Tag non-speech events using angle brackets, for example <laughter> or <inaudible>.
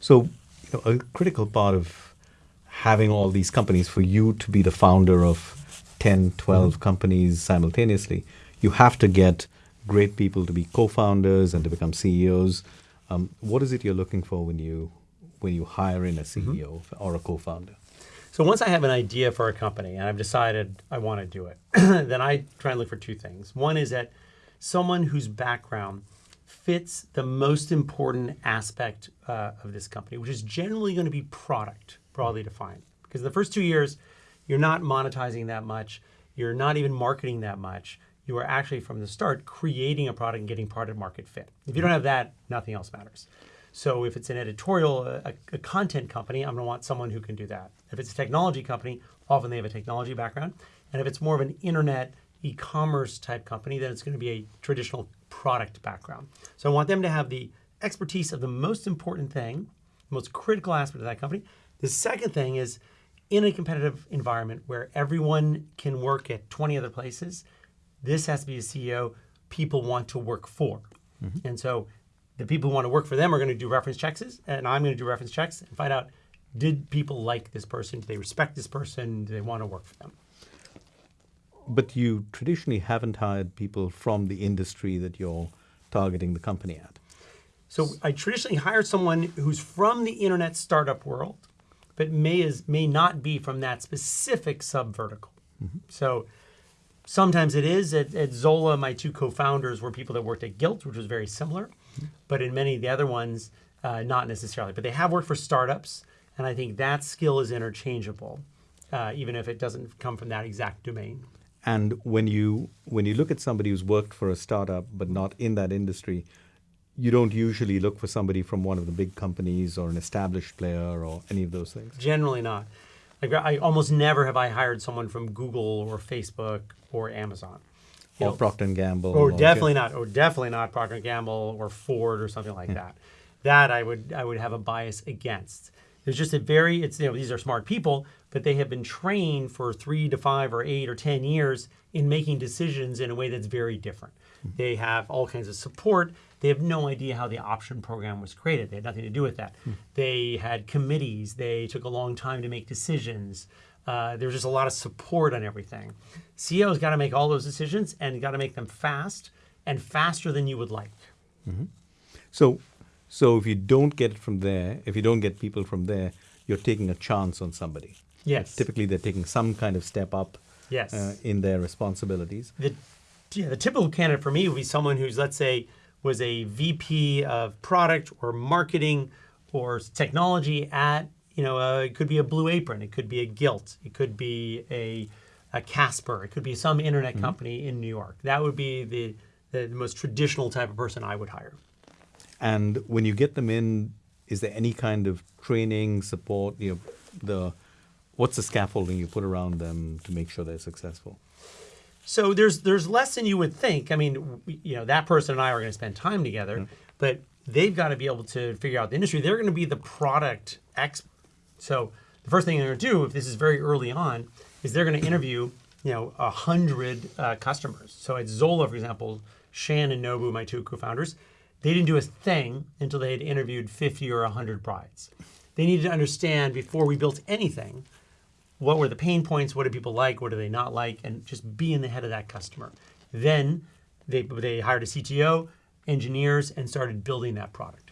So, you know, a critical part of having all these companies for you to be the founder of 10, 12 mm-hmm. companies simultaneously, you have to get great people to be co-founders and to become CEOs. Um, what is it you're looking for when you when you hire in a CEO mm-hmm. or a co-founder? So once I have an idea for a company and I've decided I want to do it, <clears throat> then I try and look for two things. One is that someone whose background fits the most important aspect uh, of this company, which is generally going to be product, broadly defined. Because the first two years, you're not monetizing that much, you're not even marketing that much. You are actually from the start creating a product and getting product market fit. If you don't have that, nothing else matters. So if it's an editorial, a, a content company, I'm going to want someone who can do that. If it's a technology company, often they have a technology background. And if it's more of an internet e-commerce type company, then it's going to be a traditional product background. So I want them to have the expertise of the most important thing, the most critical aspect of that company. The second thing is in a competitive environment where everyone can work at 20 other places, this has to be a CEO people want to work for. Mm-hmm. And so the people who want to work for them are going to do reference checks, and I'm going to do reference checks and find out did people like this person? Do they respect this person? Do they want to work for them? But you traditionally haven't hired people from the industry that you're targeting the company at. So I traditionally hire someone who's from the internet startup world, but may is may not be from that specific sub vertical. Mm-hmm. So sometimes it is at, at Zola. My two co-founders were people that worked at Gilt, which was very similar but in many of the other ones, uh, not necessarily. But they have worked for startups, and I think that skill is interchangeable, uh, even if it doesn't come from that exact domain. And when you when you look at somebody who's worked for a startup but not in that industry, you don't usually look for somebody from one of the big companies or an established player or any of those things. Generally not. Like I almost never have I hired someone from Google or Facebook or Amazon or know, Procter and Gamble. Or, or definitely not. Or definitely not Procter and Gamble or Ford or something like yeah. that. That I would I would have a bias against. There's just a very it's you know these are smart people, but they have been trained for three to five or eight or ten years in making decisions in a way that's very different. Mm-hmm. They have all kinds of support. They have no idea how the option program was created. They had nothing to do with that. Mm-hmm. They had committees. They took a long time to make decisions. Uh, there's just a lot of support on everything. CEO's got to make all those decisions and got to make them fast and faster than you would like. Mm-hmm. So, so if you don't get it from there, if you don't get people from there, you're taking a chance on somebody. Yes. Typically, they're taking some kind of step up. Yes. Uh, in their responsibilities. The, yeah, the typical candidate for me would be someone who's, let's say, was a VP of product or marketing or technology at you know, uh, it could be a Blue Apron, it could be a Gilt, it could be a, a Casper, it could be some internet mm-hmm. company in New York. That would be the, the most traditional type of person I would hire. And when you get them in, is there any kind of training, support? You know, the what's the scaffolding you put around them to make sure they're successful? So there's there's less than you would think. I mean, you know, that person and I are going to spend time together, mm-hmm. but they've got to be able to figure out the industry. They're going to be the product expert so the first thing they're going to do, if this is very early on, is they're going to <clears throat> interview you know a hundred uh, customers. So at Zola, for example, Shan and Nobu, my two co-founders, they didn't do a thing until they had interviewed 50 or 100 brides. They needed to understand before we built anything what were the pain points, what do people like, what do they not like, and just be in the head of that customer. Then they, they hired a CTO, engineers, and started building that product.